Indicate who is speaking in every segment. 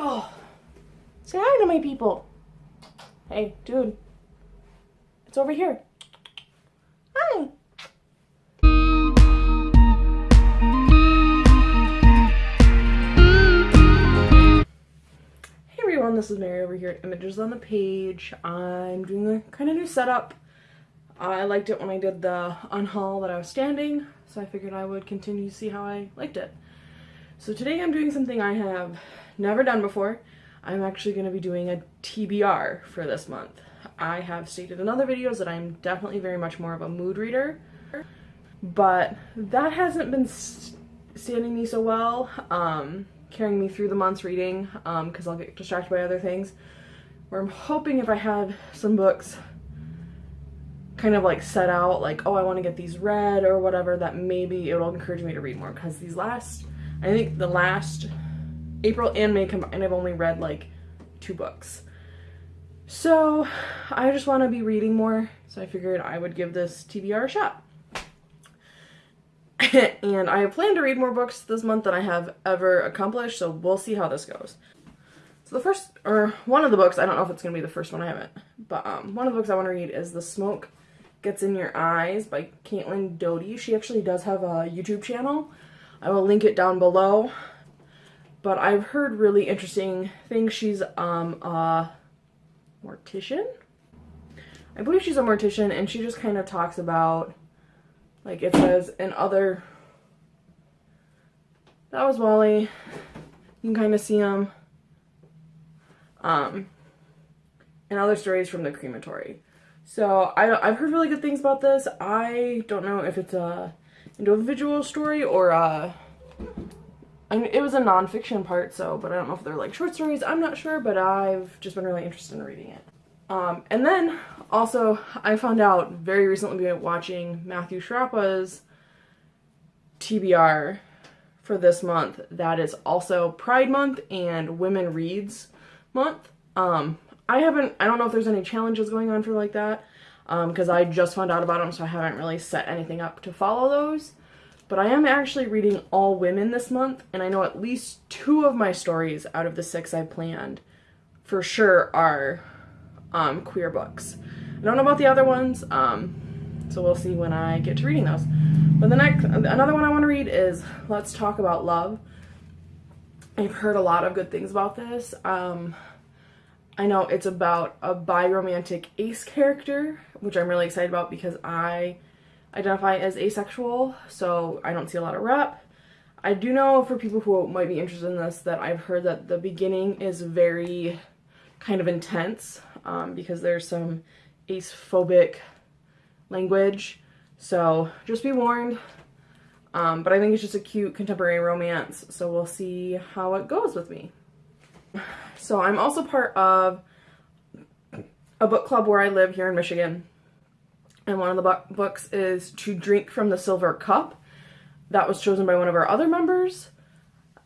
Speaker 1: Oh, say hi to my people. Hey, dude. It's over here. Hi. Hey everyone, this is Mary over here at Images on the Page. I'm doing a kind of new setup. I liked it when I did the unhaul that I was standing, so I figured I would continue to see how I liked it. So today I'm doing something I have never done before. I'm actually going to be doing a TBR for this month. I have stated in other videos that I'm definitely very much more of a mood reader, but that hasn't been standing me so well, um, carrying me through the month's reading, because um, I'll get distracted by other things. Where I'm hoping if I have some books kind of like set out, like, oh, I want to get these read or whatever, that maybe it'll encourage me to read more, because these last, I think the last April and May combined, I've only read like two books. So I just want to be reading more, so I figured I would give this TBR a shot. and I plan to read more books this month than I have ever accomplished, so we'll see how this goes. So the first, or one of the books, I don't know if it's going to be the first one, I haven't, but um, one of the books I want to read is The Smoke Gets in Your Eyes by Caitlin Doughty. She actually does have a YouTube channel. I will link it down below but I've heard really interesting things. She's um, a mortician? I believe she's a mortician and she just kind of talks about, like it says in other, that was Wally, you can kind of see him, um, and other stories from the crematory. So I, I've heard really good things about this. I don't know if it's a individual story or mean, it was a nonfiction part, so, but I don't know if they're like short stories. I'm not sure, but I've just been really interested in reading it. Um, and then also, I found out very recently watching Matthew Sciarappa's TBR for this month that is also Pride Month and Women Reads Month. Um, I haven't, I don't know if there's any challenges going on for like that because um, I just found out about them, so I haven't really set anything up to follow those. But I am actually reading all women this month, and I know at least two of my stories out of the six I planned for sure are um, queer books. I don't know about the other ones, um, so we'll see when I get to reading those. But the next, another one I want to read is Let's Talk About Love. I've heard a lot of good things about this. Um, I know it's about a bi-romantic ace character, which I'm really excited about because I identify as asexual, so I don't see a lot of rep. I do know for people who might be interested in this that I've heard that the beginning is very kind of intense um, because there's some ace-phobic language. So just be warned. Um, but I think it's just a cute contemporary romance, so we'll see how it goes with me. So I'm also part of a book club where I live here in Michigan and one of the books is To Drink from the Silver Cup. That was chosen by one of our other members.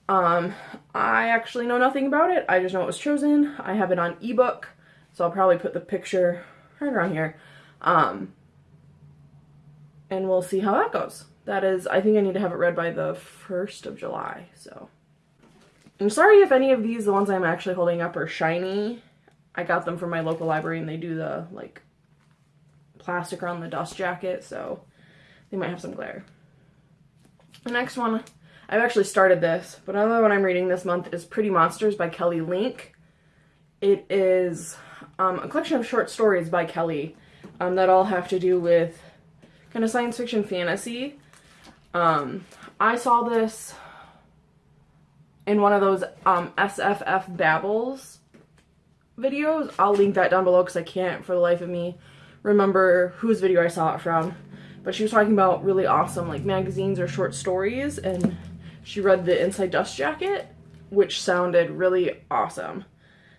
Speaker 1: Um, I actually know nothing about it. I just know it was chosen. I have it on ebook, so I'll probably put the picture right around here. Um, and we'll see how that goes. That is, I think I need to have it read by the 1st of July, so. I'm sorry if any of these, the ones I'm actually holding up, are shiny. I got them from my local library and they do the, like, plastic around the dust jacket, so they might have some glare. The next one, I've actually started this, but another one I'm reading this month is Pretty Monsters by Kelly Link. It is um, a collection of short stories by Kelly um, that all have to do with kind of science fiction fantasy. Um, I saw this in one of those um, SFF Babbles videos. I'll link that down below because I can't for the life of me remember whose video I saw it from, but she was talking about really awesome like magazines or short stories and she read the Inside Dust Jacket, which sounded really awesome.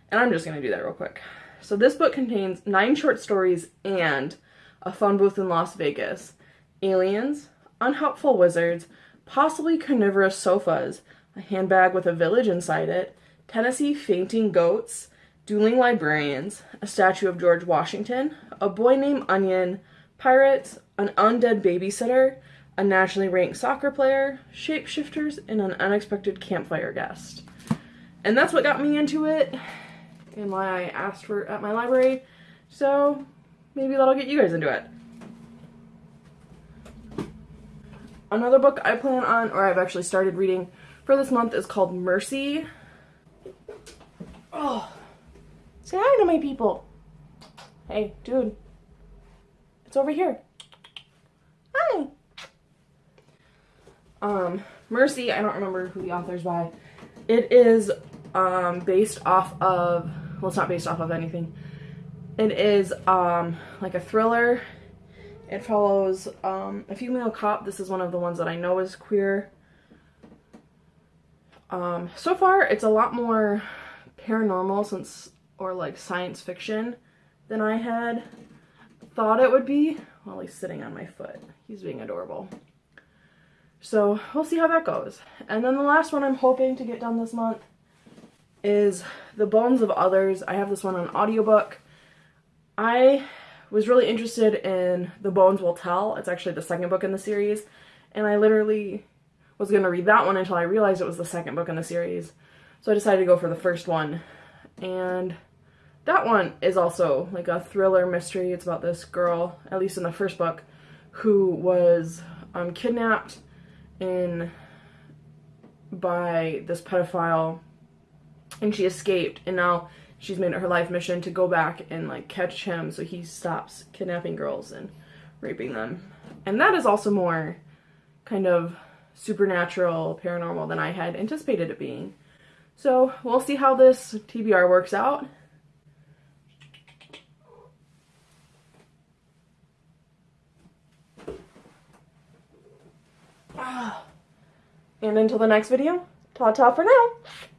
Speaker 1: And I'm just going to do that real quick. So this book contains nine short stories and a phone booth in Las Vegas, aliens, unhelpful wizards, possibly carnivorous sofas, a handbag with a village inside it, Tennessee fainting goats, dueling librarians, a statue of George Washington, a boy named Onion, pirates, an undead babysitter, a nationally ranked soccer player, shapeshifters, and an unexpected campfire guest. And that's what got me into it and why I asked for at my library. So maybe that'll get you guys into it. Another book I plan on, or I've actually started reading for this month is called Mercy. Oh, say hi to my people. Hey, dude. It's over here. Hi. Um, Mercy, I don't remember who the author's by. It is um, based off of, well, it's not based off of anything. It is um, like a thriller. It follows um, a female cop. This is one of the ones that I know is queer. Um, so far, it's a lot more paranormal since, or like science fiction than I had thought it would be. While he's sitting on my foot. He's being adorable. So we'll see how that goes. And then the last one I'm hoping to get done this month is The Bones of Others. I have this one on audiobook. I was really interested in The Bones Will Tell. It's actually the second book in the series. And I literally was going to read that one until I realized it was the second book in the series. So I decided to go for the first one. And that one is also like a thriller mystery. It's about this girl, at least in the first book, who was um, kidnapped in by this pedophile and she escaped and now she's made it her life mission to go back and like catch him so he stops kidnapping girls and raping them. And that is also more kind of supernatural, paranormal than I had anticipated it being. So we'll see how this TBR works out. And until the next video, ta-ta for now.